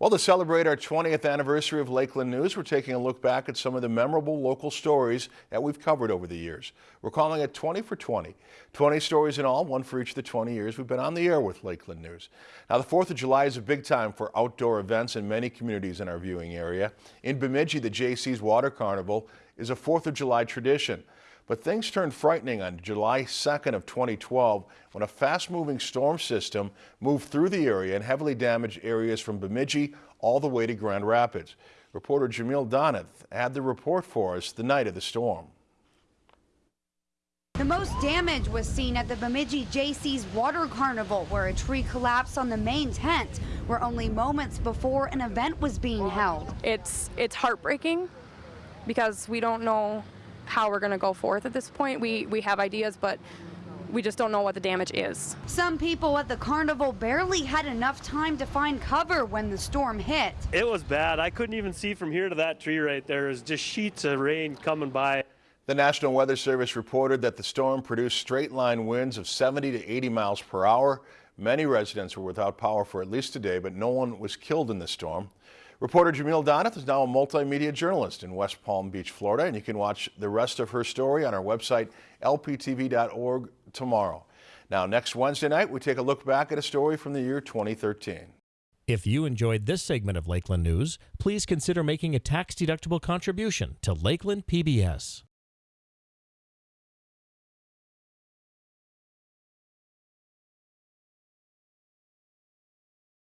Well, to celebrate our 20th anniversary of Lakeland News, we're taking a look back at some of the memorable local stories that we've covered over the years. We're calling it 20 for 20. 20 stories in all, one for each of the 20 years we've been on the air with Lakeland News. Now, the 4th of July is a big time for outdoor events in many communities in our viewing area. In Bemidji, the Jaycees Water Carnival is a 4th of July tradition. But things turned frightening on July 2nd of 2012 when a fast-moving storm system moved through the area and heavily damaged areas from Bemidji all the way to Grand Rapids. Reporter Jamil Donath had the report for us the night of the storm. The most damage was seen at the Bemidji Jaycees Water Carnival, where a tree collapsed on the main tent, where only moments before an event was being held. It's it's heartbreaking because we don't know how we're going to go forth at this point. We, we have ideas, but we just don't know what the damage is. Some people at the carnival barely had enough time to find cover when the storm hit. It was bad. I couldn't even see from here to that tree right there. It was just sheets of rain coming by. The National Weather Service reported that the storm produced straight line winds of 70 to 80 miles per hour. Many residents were without power for at least a day, but no one was killed in the storm. Reporter Jamil Donath is now a multimedia journalist in West Palm Beach, Florida, and you can watch the rest of her story on our website, lptv.org, tomorrow. Now, next Wednesday night, we take a look back at a story from the year 2013. If you enjoyed this segment of Lakeland News, please consider making a tax-deductible contribution to Lakeland PBS.